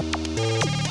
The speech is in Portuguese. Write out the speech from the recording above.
Música